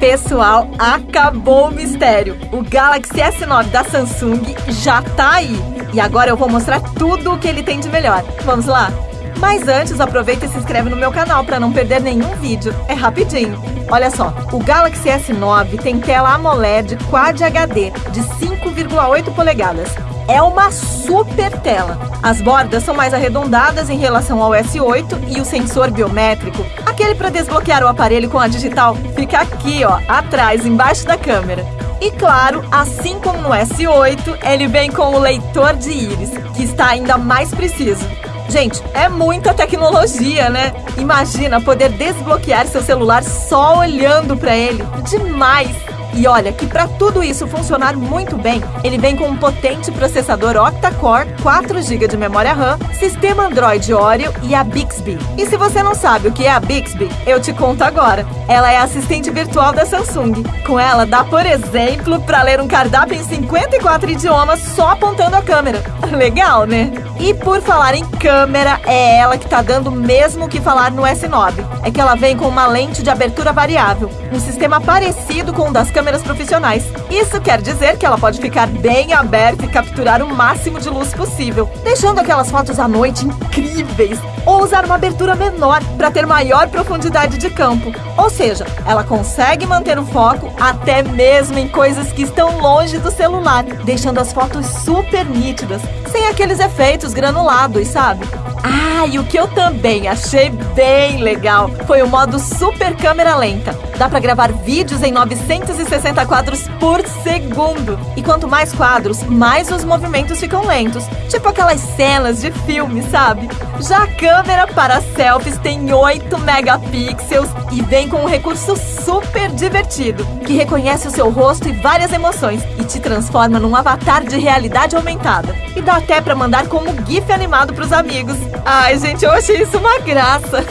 Pessoal, acabou o mistério. O Galaxy S9 da Samsung já tá aí. E agora eu vou mostrar tudo o que ele tem de melhor. Vamos lá? Mas antes, aproveita e se inscreve no meu canal para não perder nenhum vídeo. É rapidinho. Olha só, o Galaxy S9 tem tela AMOLED Quad HD de 5,8 polegadas. É uma super tela. As bordas são mais arredondadas em relação ao S8 e o sensor biométrico, aquele para desbloquear o aparelho com a digital, fica aqui, ó, atrás, embaixo da câmera. E claro, assim como no S8, ele vem com o leitor de íris, que está ainda mais preciso. Gente, é muita tecnologia, né? Imagina poder desbloquear seu celular só olhando para ele. Demais! E olha que para tudo isso funcionar muito bem, ele vem com um potente processador octa-core, 4 GB de memória RAM, sistema Android Oreo e a Bixby. E se você não sabe o que é a Bixby, eu te conto agora. Ela é assistente virtual da Samsung. Com ela dá, por exemplo, para ler um cardápio em 54 idiomas só apontando a câmera. Legal, né? E por falar em câmera, é ela que tá dando mesmo que falar no S9. É que ela vem com uma lente de abertura variável, um sistema parecido com o das câmeras profissionais. Isso quer dizer que ela pode ficar bem aberta e capturar o máximo de luz possível, deixando aquelas fotos à noite incríveis, ou usar uma abertura menor para ter maior profundidade de campo. Ou seja, ela consegue manter o foco até mesmo em coisas que estão longe do celular, deixando as fotos super nítidas, sem aqueles efeitos granulados, sabe? Ah, e o que eu também achei bem legal foi o modo super câmera lenta. Dá para gravar vídeos em 960 quadros por segundo. E quanto mais quadros, mais os movimentos ficam lentos. Tipo aquelas cenas de filme, sabe? Já a câmera para selfies tem 8 megapixels e vem com um recurso super divertido, que reconhece o seu rosto e várias emoções e te transforma num avatar de realidade aumentada. E dá até para mandar como GIF animado para os amigos. Ai, gente, eu achei isso uma graça.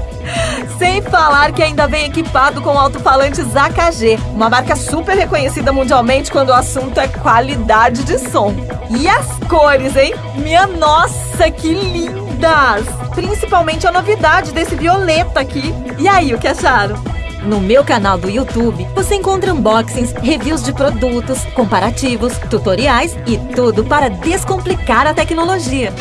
Sem falar que ainda vem equipado com alto-falantes AKG, uma marca super reconhecida mundialmente quando o assunto é qualidade de som. E as cores, hein? Minha nossa, que lindas! Principalmente a novidade desse violeta aqui. E aí, o que acharam? No meu canal do YouTube, você encontra unboxings, reviews de produtos, comparativos, tutoriais e tudo para descomplicar a tecnologia.